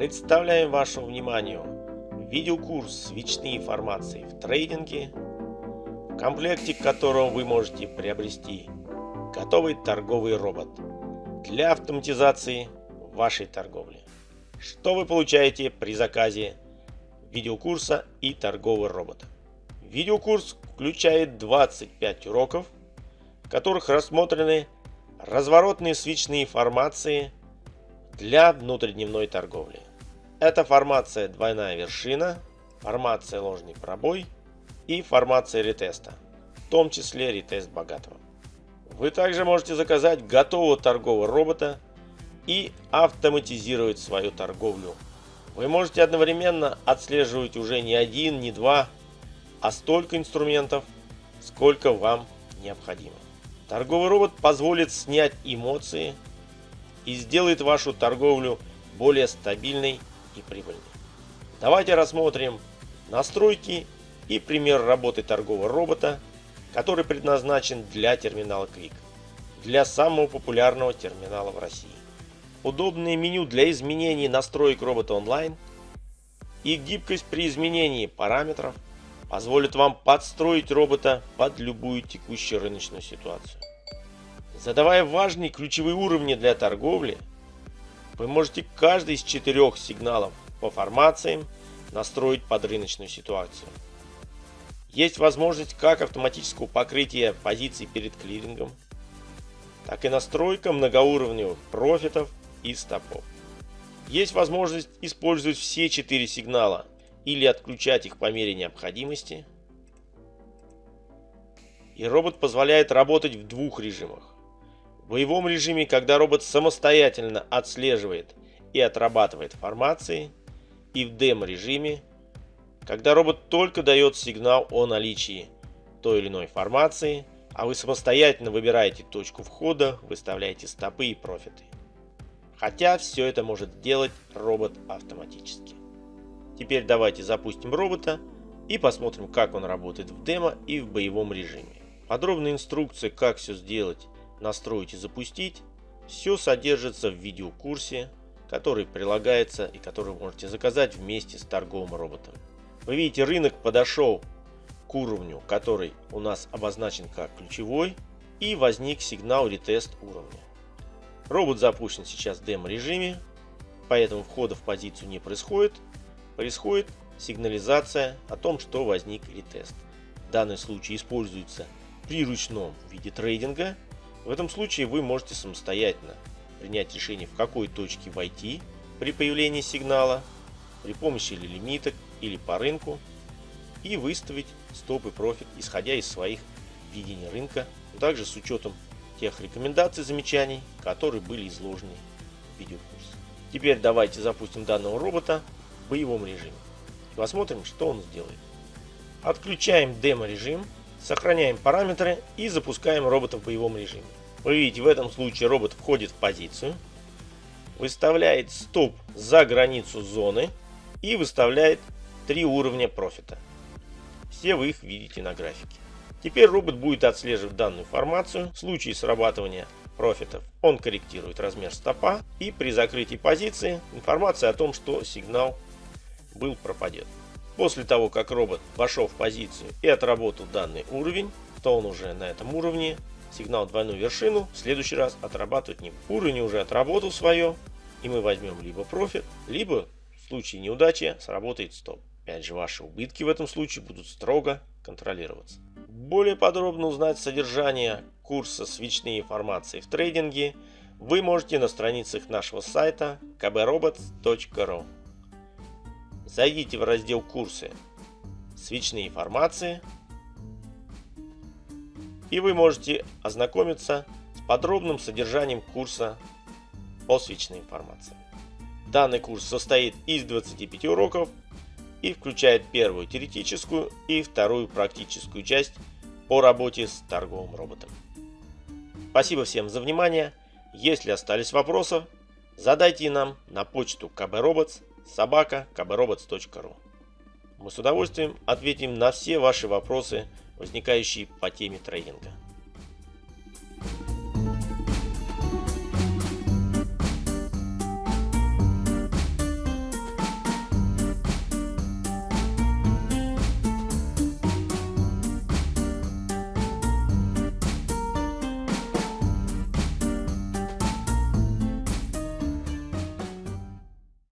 Представляем вашему вниманию видеокурс «Свечные формации в трейдинге», в комплекте которого вы можете приобрести готовый торговый робот для автоматизации вашей торговли. Что вы получаете при заказе видеокурса и торгового робота? Видеокурс включает 25 уроков, в которых рассмотрены разворотные свечные формации для внутридневной торговли. Это формация двойная вершина, формация ложный пробой и формация ретеста, в том числе ретест богатого. Вы также можете заказать готового торгового робота и автоматизировать свою торговлю. Вы можете одновременно отслеживать уже не один, не два, а столько инструментов, сколько вам необходимо. Торговый робот позволит снять эмоции и сделает вашу торговлю более стабильной и прибыльной. Давайте рассмотрим настройки и пример работы торгового робота, который предназначен для терминала Quick, для самого популярного терминала в России. Удобное меню для изменений настроек робота онлайн и гибкость при изменении параметров – позволит вам подстроить робота под любую текущую рыночную ситуацию. Задавая важные ключевые уровни для торговли, вы можете каждый из четырех сигналов по формациям настроить под рыночную ситуацию. Есть возможность как автоматического покрытия позиций перед клирингом, так и настройка многоуровневых профитов и стопов. Есть возможность использовать все четыре сигнала или отключать их по мере необходимости. И робот позволяет работать в двух режимах. Боевом режиме, когда робот самостоятельно отслеживает и отрабатывает формации, и в демо-режиме, когда робот только дает сигнал о наличии той или иной формации, а вы самостоятельно выбираете точку входа, выставляете стопы и профиты. Хотя все это может делать робот автоматически. Теперь давайте запустим робота и посмотрим, как он работает в демо и в боевом режиме. Подробная инструкция, как все сделать, настроить и запустить, все содержится в видеокурсе, который прилагается и который вы можете заказать вместе с торговым роботом. Вы видите, рынок подошел к уровню, который у нас обозначен как ключевой, и возник сигнал ретест уровня. Робот запущен сейчас в демо режиме, поэтому входа в позицию не происходит, происходит сигнализация о том, что возник ретест. Данный случай используется при ручном виде трейдинга. В этом случае вы можете самостоятельно принять решение, в какой точке войти при появлении сигнала, при помощи или лимиток, или по рынку, и выставить стоп и профит, исходя из своих видений рынка, также с учетом тех рекомендаций, замечаний, которые были изложены в видеокурсе. Теперь давайте запустим данного робота боевом режиме. Посмотрим, что он сделает. Отключаем демо-режим, сохраняем параметры и запускаем робота в боевом режиме. Вы видите, в этом случае робот входит в позицию, выставляет стоп за границу зоны и выставляет три уровня профита. Все вы их видите на графике. Теперь робот будет отслеживать данную формацию. В случае срабатывания профитов он корректирует размер стопа и при закрытии позиции информация о том, что сигнал был пропадет. После того, как робот вошел в позицию и отработал данный уровень, то он уже на этом уровне сигнал двойную вершину в следующий раз отрабатывать не будет. Уровень уже отработал свое, и мы возьмем либо профит, либо в случае неудачи сработает стоп. Опять же, ваши убытки в этом случае будут строго контролироваться. Более подробно узнать содержание курса «Свечные формации в трейдинге» вы можете на страницах нашего сайта kbrobots.ru. Зайдите в раздел «Курсы», «Свечные формации» и вы можете ознакомиться с подробным содержанием курса по свечной формации. Данный курс состоит из 25 уроков и включает первую теоретическую и вторую практическую часть по работе с торговым роботом. Спасибо всем за внимание. Если остались вопросы, задайте нам на почту kbrobots собака kbrobots.ru Мы с удовольствием ответим на все ваши вопросы, возникающие по теме трейдинга.